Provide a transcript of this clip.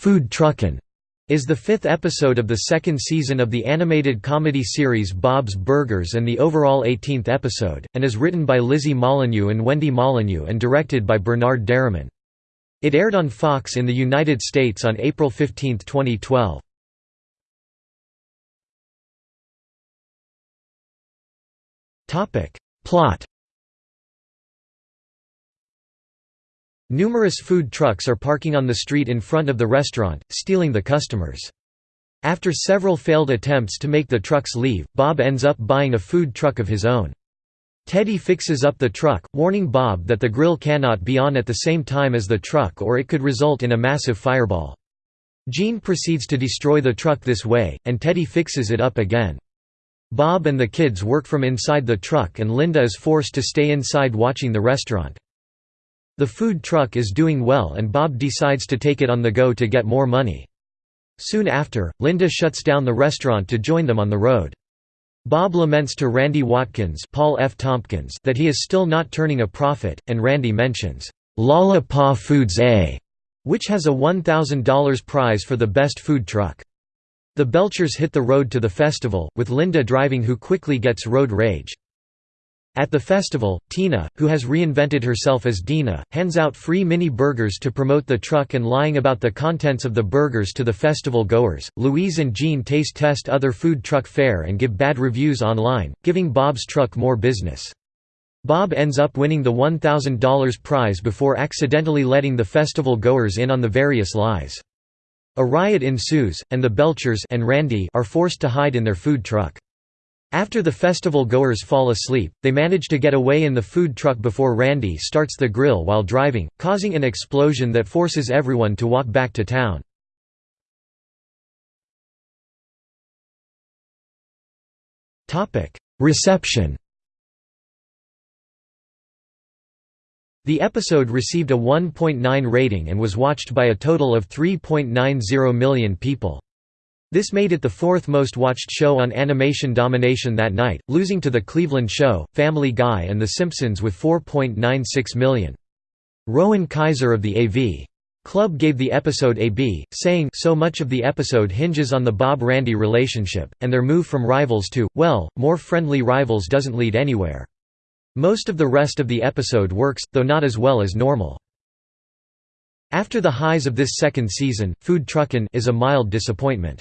Food Truckin' is the fifth episode of the second season of the animated comedy series Bob's Burgers and the overall 18th episode, and is written by Lizzie Molyneux and Wendy Molyneux and directed by Bernard Derriman. It aired on Fox in the United States on April 15, 2012. Plot Numerous food trucks are parking on the street in front of the restaurant, stealing the customers. After several failed attempts to make the trucks leave, Bob ends up buying a food truck of his own. Teddy fixes up the truck, warning Bob that the grill cannot be on at the same time as the truck or it could result in a massive fireball. Gene proceeds to destroy the truck this way, and Teddy fixes it up again. Bob and the kids work from inside the truck and Linda is forced to stay inside watching the restaurant. The food truck is doing well and Bob decides to take it on the go to get more money. Soon after, Linda shuts down the restaurant to join them on the road. Bob laments to Randy Watkins Paul F. Tompkins that he is still not turning a profit, and Randy mentions, "'Lala Pa Foods A' which has a $1,000 prize for the best food truck. The Belchers hit the road to the festival, with Linda driving who quickly gets road rage. At the festival, Tina, who has reinvented herself as Dina, hands out free mini burgers to promote the truck and lying about the contents of the burgers to the festival goers. Louise and Gene taste test other food truck fare and give bad reviews online, giving Bob's truck more business. Bob ends up winning the $1,000 prize before accidentally letting the festival goers in on the various lies. A riot ensues, and the Belchers and Randy are forced to hide in their food truck. After the festival goers fall asleep, they manage to get away in the food truck before Randy starts the grill while driving, causing an explosion that forces everyone to walk back to town. Reception The episode received a 1.9 rating and was watched by a total of 3.90 million people. This made it the fourth most watched show on Animation Domination that night, losing to The Cleveland Show, Family Guy and The Simpsons with 4.96 million. Rowan Kaiser of the AV Club gave the episode a B, saying so much of the episode hinges on the Bob-Randy relationship, and their move from rivals to, well, more friendly rivals doesn't lead anywhere. Most of the rest of the episode works, though not as well as normal. After the highs of this second season, Food Truckin' is a mild disappointment.